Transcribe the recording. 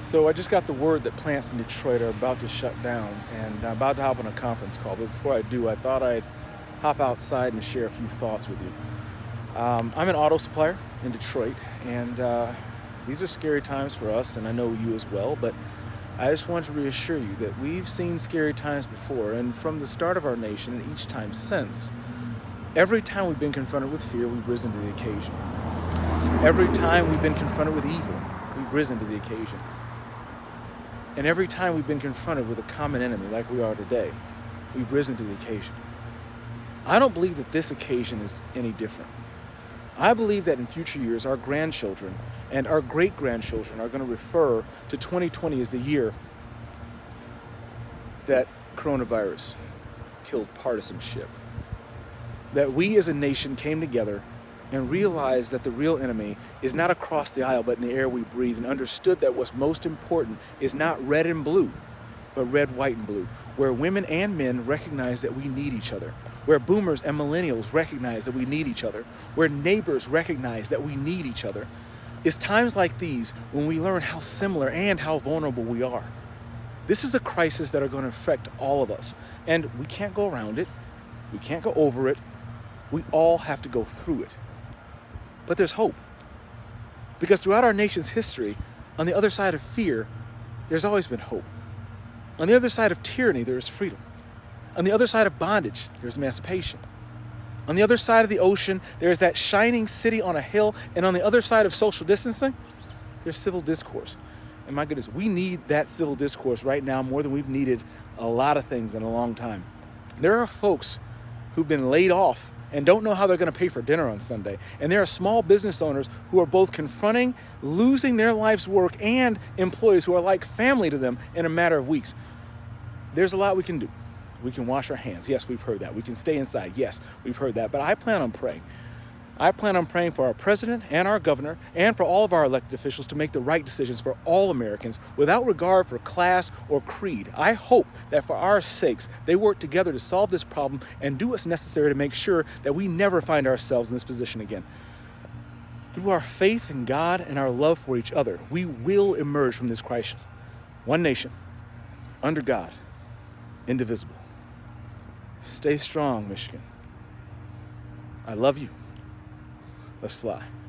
So I just got the word that plants in Detroit are about to shut down and I'm about to hop on a conference call. But before I do, I thought I'd hop outside and share a few thoughts with you. Um, I'm an auto supplier in Detroit and uh, these are scary times for us and I know you as well, but I just want to reassure you that we've seen scary times before and from the start of our nation and each time since, every time we've been confronted with fear, we've risen to the occasion. Every time we've been confronted with evil, we've risen to the occasion. And every time we've been confronted with a common enemy like we are today, we've risen to the occasion. I don't believe that this occasion is any different. I believe that in future years, our grandchildren and our great-grandchildren are going to refer to 2020 as the year that coronavirus killed partisanship. That we as a nation came together and realized that the real enemy is not across the aisle but in the air we breathe and understood that what's most important is not red and blue but red, white, and blue, where women and men recognize that we need each other, where boomers and millennials recognize that we need each other, where neighbors recognize that we need each other. It's times like these when we learn how similar and how vulnerable we are. This is a crisis that are going to affect all of us, and we can't go around it. We can't go over it. We all have to go through it. But there's hope. Because throughout our nation's history, on the other side of fear, there's always been hope. On the other side of tyranny, there is freedom. On the other side of bondage, there's emancipation. On the other side of the ocean, there is that shining city on a hill, and on the other side of social distancing, there's civil discourse. And my goodness, we need that civil discourse right now more than we've needed a lot of things in a long time. There are folks who've been laid off and don't know how they're going to pay for dinner on Sunday. And there are small business owners who are both confronting losing their life's work and employees who are like family to them in a matter of weeks. There's a lot we can do. We can wash our hands. Yes, we've heard that. We can stay inside. Yes, we've heard that. But I plan on praying. I plan on praying for our president and our governor and for all of our elected officials to make the right decisions for all Americans without regard for class or creed. I hope that for our sakes, they work together to solve this problem and do what's necessary to make sure that we never find ourselves in this position again. Through our faith in God and our love for each other, we will emerge from this crisis. One nation, under God, indivisible. Stay strong, Michigan. I love you. Let's fly.